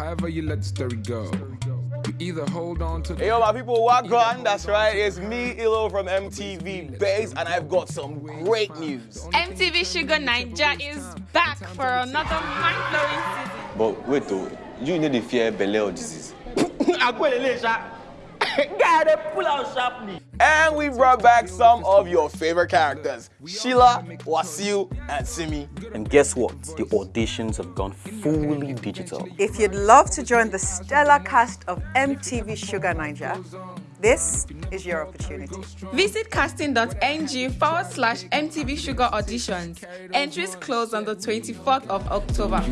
However you let the story go. You either hold on to Hey, yo, my people, what on? That's right. It's me, Ilo from MTV Base, and I've got some great news. MTV Shuga Naija is back for another mind-blowing season. But wait though, you know the fear belle or disease. And we brought back some of your favorite characters Sheila, Wasil, and Simi. And guess what? The auditions have gone fully digital. If you'd love to join the stellar cast of MTV Shuga Naija, this is your opportunity. Visit casting.ng forward slash MTV Shuga Auditions. Entries close on the 24th of October.